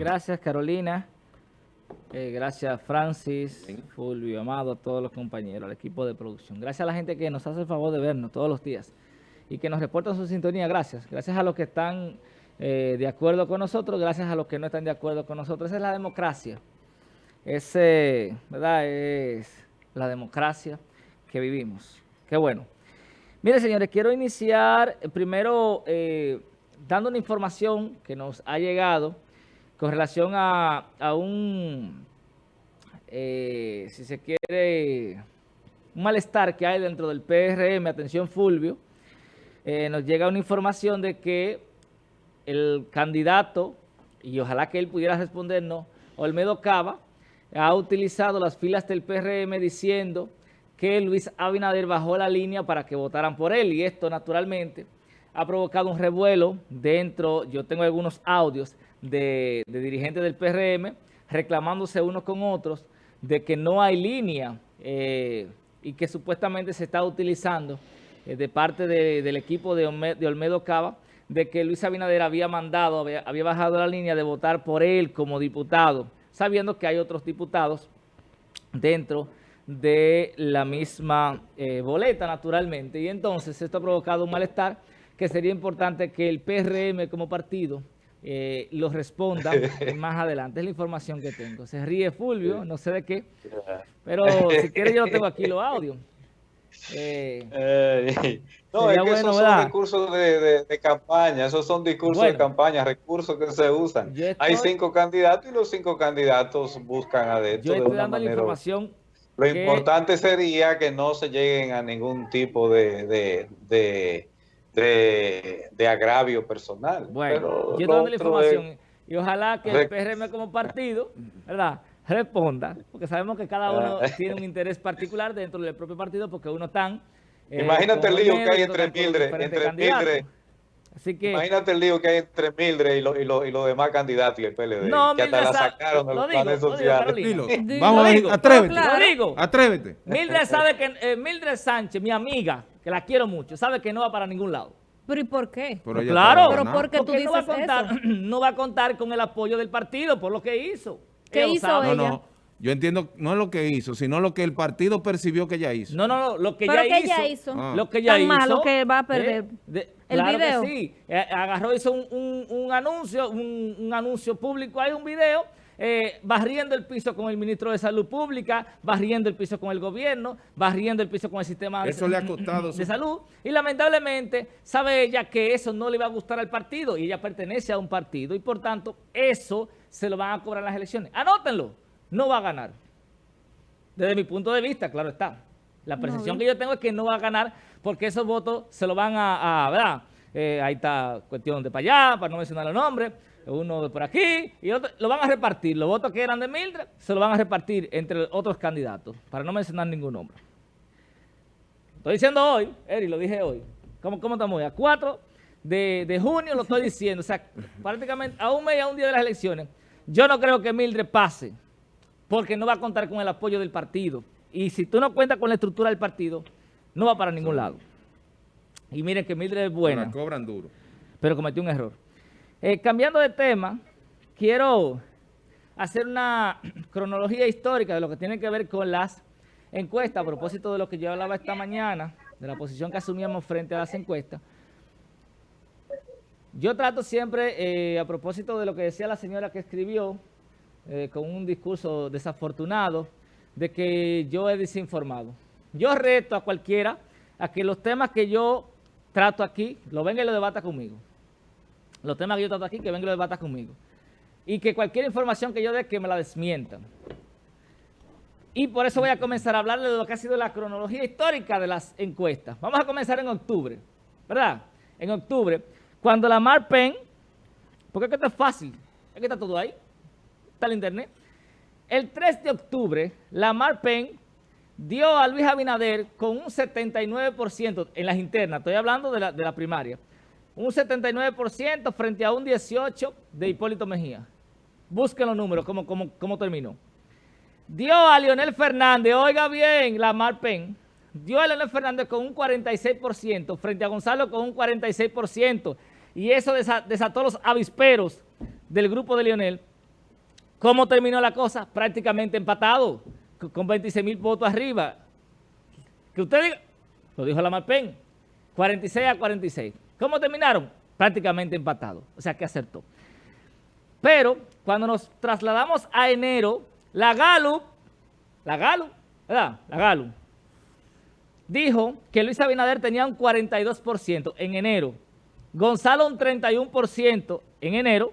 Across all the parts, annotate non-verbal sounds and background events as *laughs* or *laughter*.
Gracias, Carolina. Eh, gracias, Francis, Fulvio, Amado, a todos los compañeros, al equipo de producción. Gracias a la gente que nos hace el favor de vernos todos los días y que nos reportan su sintonía. Gracias. Gracias a los que están eh, de acuerdo con nosotros, gracias a los que no están de acuerdo con nosotros. Esa es la democracia. Ese, ¿verdad? Es la democracia que vivimos. Qué bueno. Mire, señores, quiero iniciar eh, primero dando una información que nos ha llegado con relación a, un, eh, si se quiere, un malestar que hay dentro del PRM, atención Fulvio, eh, nos llega una información de que el candidato, y ojalá que él pudiera respondernos, Olmedo Cava, ha utilizado las filas del PRM diciendo que Luis Abinader bajó la línea para que votaran por él, y esto naturalmente ha provocado un revuelo dentro, yo tengo algunos audios, de, dirigentes del PRM reclamándose unos con otros de que no hay línea eh, y que supuestamente se está utilizando eh, de parte del equipo de, Olmedo Cava de que Luis Abinader había mandado, había, bajado la línea de votar por él como diputado, sabiendo que hay otros diputados dentro de la misma eh, boleta, naturalmente. Y entonces esto ha provocado un malestar que sería importante que el PRM como partido eh, lo responda *laughs* más adelante. Es la información que tengo. Se ríe Fulvio, no sé de qué, *laughs* pero si quiere yo tengo aquí los audios. Eh, no, es que esos son discursos de, campaña, esos son discursos de campaña, recursos que se usan. Hay cinco candidatos y los cinco candidatos buscan adentro. Yo estoy dando la información. Lo importante sería que no se lleguen a ningún tipo de de, agravio personal. Bueno, yo dando la información y ojalá que el PRM como partido, ¿verdad?, responda, porque sabemos que cada uno ah. tiene un interés particular dentro del propio partido porque uno tan... Eh, imagínate el lío que hay entre Mildred, entre Mildred, Así que, Imagínate el lío que hay entre Mildred y, lo, y, los demás candidatos y el PLD. No, que hasta la sacaron de los planes sociales. Vamos a ver, atrévete. Lo digo. Atrévete. Mildred sabe que, eh, Mildred Sánchez, mi amiga, que la quiero mucho, sabe que no va para ningún lado. ¿Pero y por qué? Pero claro, pero porque tú dices no va, a contar, *clears throat* no va a contar con el apoyo del partido por lo que hizo. ¿Qué hizo ella? No, no. Yo entiendo, no es lo que hizo, sino lo que el partido percibió que ella hizo. No, no, no, lo que, ¿Pero ella, que hizo, ella hizo. Ah. Lo que ella Tan hizo. malo que va a perder el video. Que sí, eh, agarró, hizo un, un, un anuncio, un, un anuncio público, hay un video eh, barriendo el piso con el ministro de Salud Pública, barriendo el piso con el gobierno, barriendo el piso con el sistema eso de, le ha costado de salud. Y lamentablemente sabe ella que eso no le va a gustar al partido y ella pertenece a un partido y por tanto eso se lo van a cobrar las elecciones. Anótenlo, no va a ganar. Desde mi punto de vista, claro está. La percepción que yo tengo es que no va a ganar porque esos votos se lo van a, a ¿verdad? Eh, ahí está cuestión de para allá, para no mencionar los nombres uno de por aquí, y otro, lo van a repartir. Los votos que eran de Mildred se lo van a repartir entre otros candidatos, para no mencionar ningún nombre. Estoy diciendo hoy, Eri, lo dije hoy. ¿Cómo, cómo estamos hoy? A 4 de, junio lo estoy diciendo. O sea, *laughs* prácticamente a un mes y a un día de las elecciones. Yo no creo que Mildred pase, porque no va a contar con el apoyo del partido. Y si tú no cuentas con la estructura del partido, no va para ningún lado. Y miren que Mildred es buena. cobran duro. Pero cometió un error. Eh, cambiando de tema, quiero hacer una *clears throat* cronología histórica de lo que tiene que ver con las encuestas, a propósito de lo que yo hablaba esta mañana, de la posición que asumíamos frente a las encuestas. Yo trato siempre, eh, a propósito de lo que decía la señora que escribió, eh, con un discurso desafortunado, de que yo he desinformado. Yo reto a cualquiera a que los temas que yo trato aquí, lo venga y lo debata conmigo los temas que yo trato aquí, que vengan y los conmigo. Y que cualquier información que yo dé, que me la desmientan. Y por eso voy a comenzar a hablarle de lo que ha sido la cronología histórica de las encuestas. Vamos a comenzar en octubre, ¿verdad? En octubre, cuando la Marpen, porque es que esto es fácil, es que está todo ahí, está el internet. El 3 de octubre, la Marpen dio a Luis Abinader con un 79% en las internas, estoy hablando de la, de la primaria, un 79% frente a un 18% de Hipólito Mejía. Busquen los números, cómo, cómo, terminó. Dio a Leonel Fernández, oiga bien, la Marpen, dio a Leonel Fernández con un 46% frente a Gonzalo con un 46%. Y eso desató los avisperos del grupo de Leonel ¿Cómo terminó la cosa? Prácticamente empatado, con 26 mil votos arriba. Que usted diga, lo dijo la Marpen, 46 a 46. ¿Cómo terminaron? Prácticamente empatado, o sea que acertó. Pero cuando nos trasladamos a enero, la Gallup, la Gallup, ¿verdad? La Gallup, dijo que Luis Abinader tenía un 42% en enero, Gonzalo un 31% en enero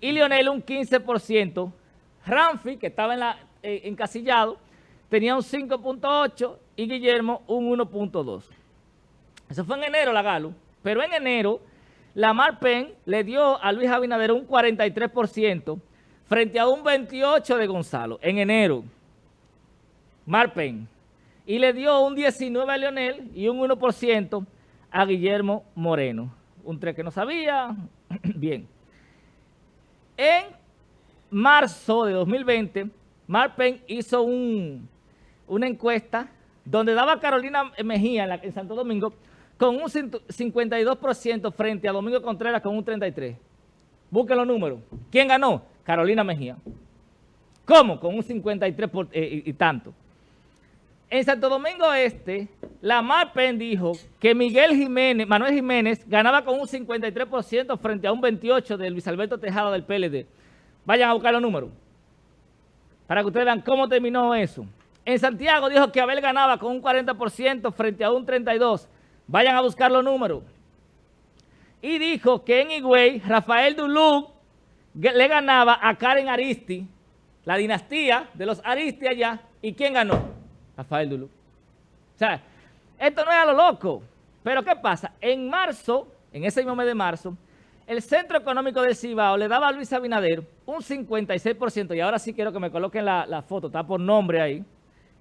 y Lionel un 15%. Ramfi, que estaba en eh, encasillado, tenía un 5.8% y Guillermo un 1.2%. Eso fue en enero la Galo, pero en enero la Marpen le dio a Luis Abinader un 43% frente a un 28% de Gonzalo en enero. Marpen. Y le dio un 19% a Leonel y un 1% a Guillermo Moreno. Un 3 que no sabía. *clears throat* Bien. En marzo de 2020, Marpen hizo un, una encuesta donde daba a Carolina Mejía en, Santo Domingo con un 52% frente a Domingo Contreras con un 33%. Busquen los números. ¿Quién ganó? Carolina Mejía. ¿Cómo? Con un 53% eh, y, tanto. En Santo Domingo Este, la Marpen dijo que Miguel Jiménez, Manuel Jiménez ganaba con un 53% frente a un 28% de Luis Alberto Tejada del PLD. Vayan a buscar los números para que ustedes vean cómo terminó eso. En Santiago dijo que Abel ganaba con un 40% frente a un 32%. Vayan a buscar los números. Y dijo que en Higüey, Rafael Duluc le ganaba a Karen Aristi, la dinastía de los Aristi allá. ¿Y quién ganó? Rafael Duluc. O sea, esto no es a lo loco. Pero ¿qué pasa? En marzo, en ese mismo mes de marzo, el Centro Económico del Cibao le daba a Luis Abinader un 56%, y ahora sí quiero que me coloquen la, la foto, está por nombre ahí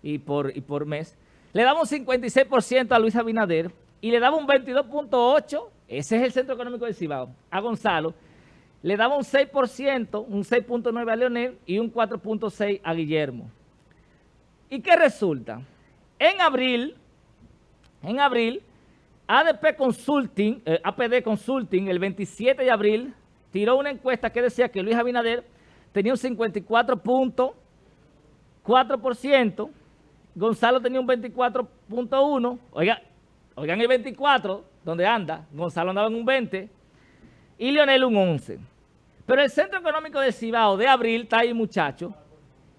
y por, y por mes. Le daba un 56% a Luis Abinader y le daba un 22.8%, ese es el Centro Económico del Cibao, a Gonzalo. Le daba un 6%, un 6.9% a Leonel y un 4.6% a Guillermo. ¿Y qué resulta? En abril, en abril, ADP Consulting, eh, APD Consulting, el 27 de abril, tiró una encuesta que decía que Luis Abinader tenía un 54.4%, Gonzalo tenía un 24.1%, oiga, oigan el 24, donde anda, Gonzalo andaba en un 20%, y Leonel un 11%. Pero el Centro Económico de Cibao de abril, está ahí muchacho,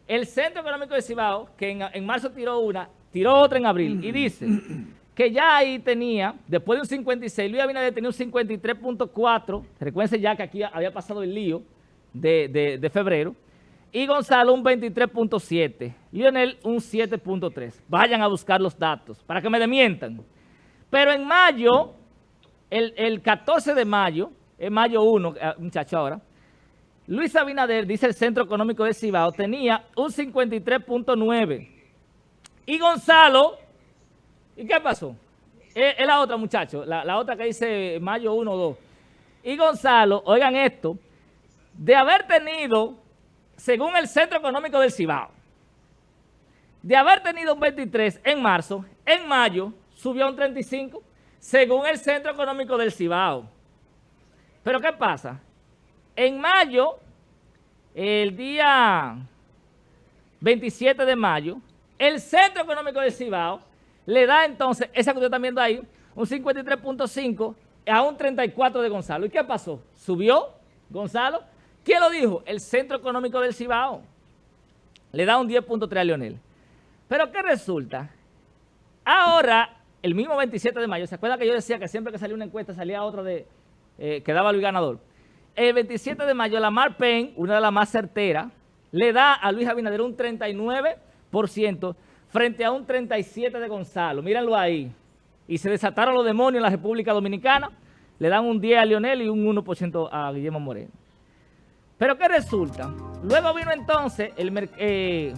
el Centro Económico de Cibao, que en, en marzo tiró una, tiró otra en abril, y dice que ya ahí tenía, después de un 56, Luis Abinader tenía un 53.4, recuérdense ya que aquí había pasado el lío de, febrero, y Gonzalo un 23.7, Lionel un 7.3. Vayan a buscar los datos para que me demientan. Pero en mayo, el, el 14 de mayo, en mayo 1, eh, muchacho ahora, Luis Abinader, dice el Centro Económico de Cibao, tenía un 53.9. Y Gonzalo ¿Y qué pasó? Es, la otra, muchacho, la, otra que dice mayo 1 o 2. Y Gonzalo, oigan esto, de haber tenido, según el Centro Económico del Cibao, de haber tenido un 23 en marzo, en mayo subió a un 35, según el Centro Económico del Cibao. Pero ¿qué pasa? En mayo, el día 27 de mayo, el Centro Económico del Cibao le da entonces, esa que usted está viendo ahí, un 53.5 a un 34 de Gonzalo. ¿Y qué pasó? ¿Subió Gonzalo? ¿Quién lo dijo? El Centro Económico del Cibao. Le da un 10.3 a Leonel. Pero ¿qué resulta? Ahora, el mismo 27 de mayo, ¿se acuerda que yo decía que siempre que salía una encuesta salía otra de eh, que daba Luis ganador? El 27 de mayo, la Mar Pen, una de las más certeras, le da a Luis Abinader un 39% frente a un 37 de Gonzalo. Mírenlo ahí. Y se desataron los demonios en la República Dominicana. Le dan un 10 a Lionel y un 1% a Guillermo Moreno. Pero ¿qué resulta? Luego vino entonces, el, eh,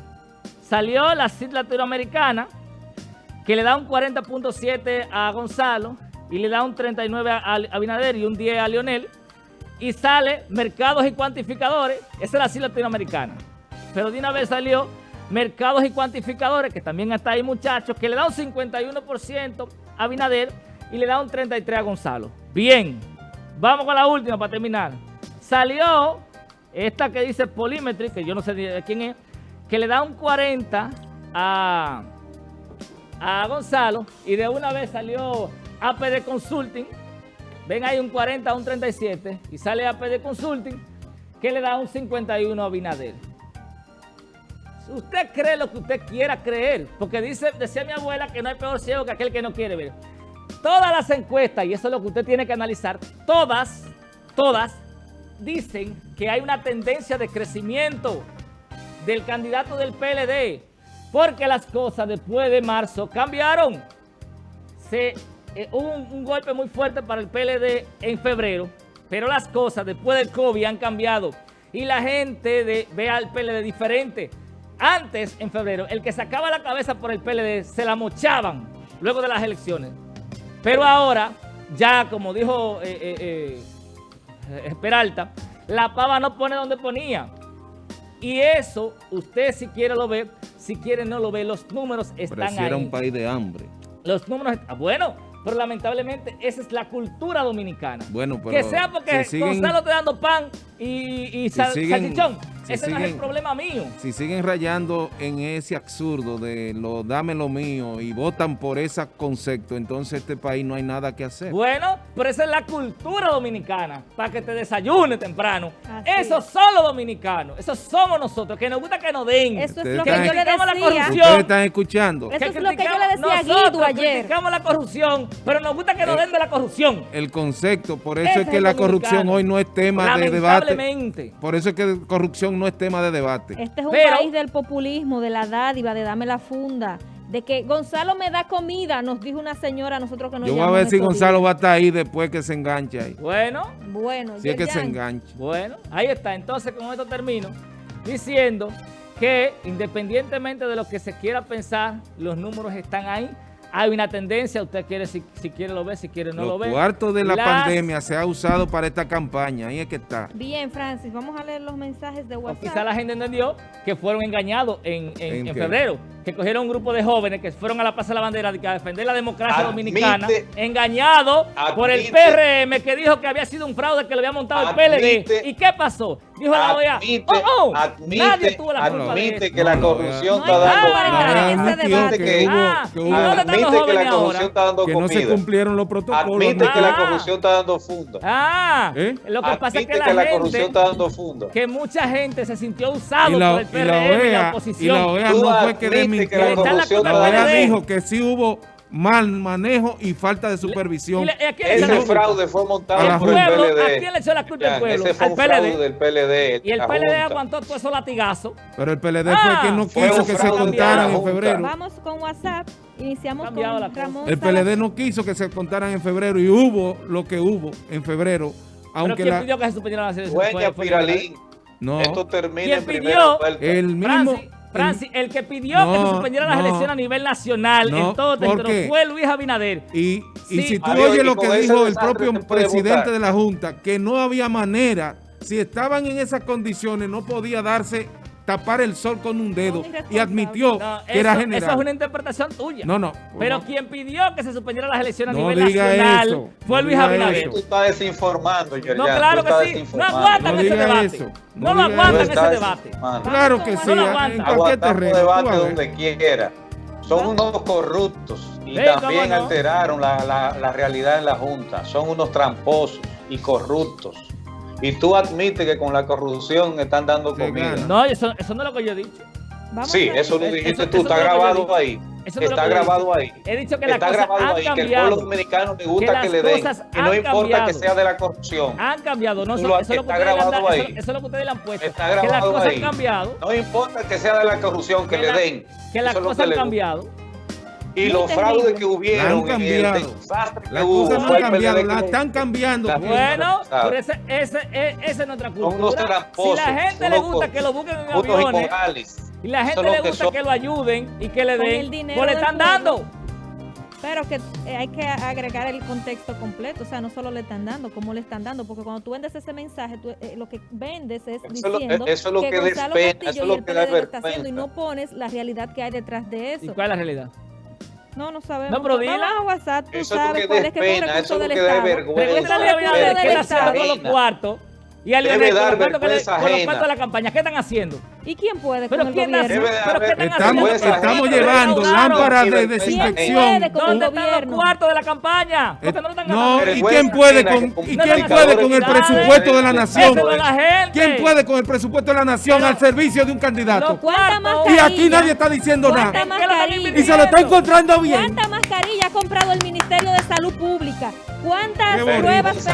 salió la CID latinoamericana, que le da un 40.7 a Gonzalo y le da un 39 a Abinader y un 10 a Lionel. Y sale mercados y cuantificadores, esa es la latinoamericana. Pero de una vez salió mercados y cuantificadores, que también está ahí muchachos, que le da un 51% a Binader y le da un 33% a Gonzalo. Bien, vamos con la última para terminar. Salió esta que dice Polimetry, que yo no sé de quién es, que le da un 40 a, a Gonzalo y de una vez salió APD Consulting, ven ahí un 40 a un 37 y sale APD Consulting que le da un 51 a Binader. Usted cree lo que usted quiera creer, porque dice, decía mi abuela que no hay peor ciego que aquel que no quiere ver. Todas las encuestas, y eso es lo que usted tiene que analizar, todas, todas, dicen que hay una tendencia de crecimiento del candidato del PLD, porque las cosas después de marzo cambiaron. Se, eh, hubo un, golpe muy fuerte para el PLD en febrero, pero las cosas después del COVID han cambiado y la gente ve al PLD diferente. Antes, en febrero, el que sacaba la cabeza por el PLD se la mochaban luego de las elecciones. Pero ahora, ya como dijo eh, eh, eh, Peralta, la pava no pone donde ponía. Y eso, usted si quiere lo ve, si quiere no lo ve, los números están ahí. era un país de hambre. Los números, bueno, pero lamentablemente esa es la cultura dominicana. Bueno, Que sea porque Gonzalo te dando pan y, y salchichón. Ese no es el problema mío. Si siguen rayando en ese absurdo de lo dame lo mío y votan por ese concepto, entonces este país no hay nada que hacer. Bueno, pero esa es la cultura dominicana, para que te desayune temprano. Esos son los dominicanos, esos somos nosotros, que nos gusta que nos den. Eso es lo que yo le decía. La corrupción. Ustedes están escuchando. Eso es lo que yo le decía a Guido ayer. criticamos la corrupción, pero nos gusta que nos den de la corrupción. El concepto, por eso es que la corrupción hoy no es tema de debate. Por eso es que corrupción no es tema de debate. Este es un país del populismo, de la dádiva, de dame la funda, de que Gonzalo me da comida, nos dijo una señora nosotros que nos Yo voy a ver si Gonzalo va a estar ahí después que se enganche ahí. Bueno. Bueno. Si es que se enganche. Bueno, ahí está. Entonces con esto termino diciendo que independientemente de lo que se quiera pensar, los números están ahí hay una tendencia, usted quiere, si, quiere lo ve, si quiere no lo ve. Los cuartos de la pandemia se ha usado para esta campaña, ahí es que está. Bien, Francis, vamos a leer los mensajes de WhatsApp. quizá la gente entendió que fueron engañados en, en, febrero, que cogieron un grupo de jóvenes que fueron a la Plaza de la Bandera a defender la democracia dominicana, engañados por el PRM que dijo que había sido un fraude que le había montado el PLD. ¿Y qué pasó? Dijo la OEA, oh, oh, nadie tuvo la culpa de que la corrupción está dando... que admite que la corrupción está dando que no se cumplieron los protocolos. Admite que la corrupción está dando funda. Ah, ¿Eh? lo que pasa es que, la, que la corrupción está dando funda. Que mucha gente se sintió usado por el PRM y la, OEA, y la oposición. Y la OEA no fue que desmintió. La, la OEA dijo que sí hubo mal manejo y falta de supervisión. ese fraude fue montado por el PLD. ¿A quién le echó la culpa al pueblo? Ese fue al un fraude del PLD. Y el PLD aguantó todo esos latigazos. Pero el PLD fue el que no quiso que se contaran en febrero. Vamos con WhatsApp. Iniciamos con Ramón El PLD no quiso que se contaran en febrero y hubo lo que hubo en febrero. Aunque ¿Pero quién pidió que se suspendieran las elecciones? Piralín. No. Esto termina ¿Quién pidió? El mismo... Francis, el, que pidió que se suspendieran las elecciones a nivel nacional en todo territorio fue Luis Abinader. Y, y si tú oyes lo que dijo el propio presidente de la Junta, que no había manera, si estaban en esas condiciones, no podía darse tapar el sol con un dedo y admitió que era general. Eso es una interpretación tuya. No, no. Pero quien pidió que se suspendieran las elecciones a nivel nacional fue Luis Abinader. Tú estás desinformando, No, claro que sí. No aguantan ese debate. No, lo aguantan ese debate. Claro que sí. En cualquier terreno. debate donde quiera. Son unos corruptos y también alteraron la, la, la realidad en la Junta. Son unos tramposos y corruptos. Y tú admites que con la corrupción están dando comida. No, eso, eso no es lo que yo he dicho. sí, eso lo dijiste tú, está grabado ahí. está grabado ahí. He dicho que la está grabado ahí, que el pueblo dominicano le gusta que, le den. Y no importa que sea de la corrupción. Han cambiado, no eso, eso, está grabado ahí. Eso, es lo que ustedes le han puesto. Está grabado que las cosas ahí. han cambiado. No importa que sea de la corrupción, que, le den. Que las cosas han cambiado. Y los fraudes que hubieron, la han cambiado. las cosas no han cambiado, la están cambiando. bueno, pero ese, ese, e, ese, es nuestra cultura. Si la gente le gusta que lo busquen en aviones, y la gente le gusta que, lo ayuden y que le den, pues le están dando. Pero que eh, hay que agregar el contexto completo, o sea, no solo le están dando, cómo le están dando, porque cuando tú vendes ese mensaje, tú, eh, lo que vendes es diciendo eso es lo que, que Gonzalo Castillo eso es lo y el PLD lo está haciendo y no pones la realidad que hay detrás de eso. ¿Y cuál es la realidad? No, no sabemos. No, pero dila. Vamos a WhatsApp, tú eso sabes cuál es que es un recurso del Estado. Los cuartos Y a Leonel, con, los cuartos, de la campaña, ¿qué están haciendo? ¿Y quién puede con ¿Pero el quién gobierno? ¿Pero qué están estamos, haciendo? Estamos llevando lámparas de desinfección. ¿Dónde están los cuartos de la campaña? no, no ¿y quién puede con, ¿y quién puede con el presupuesto de la nación? ¿Quién puede con el presupuesto de la nación al servicio de un candidato? Y aquí nadie está diciendo nada. Y se lo está encontrando bien. ¿Cuánta mascarilla ha comprado el Ministerio de Salud Pública? ¿Cuántas pruebas?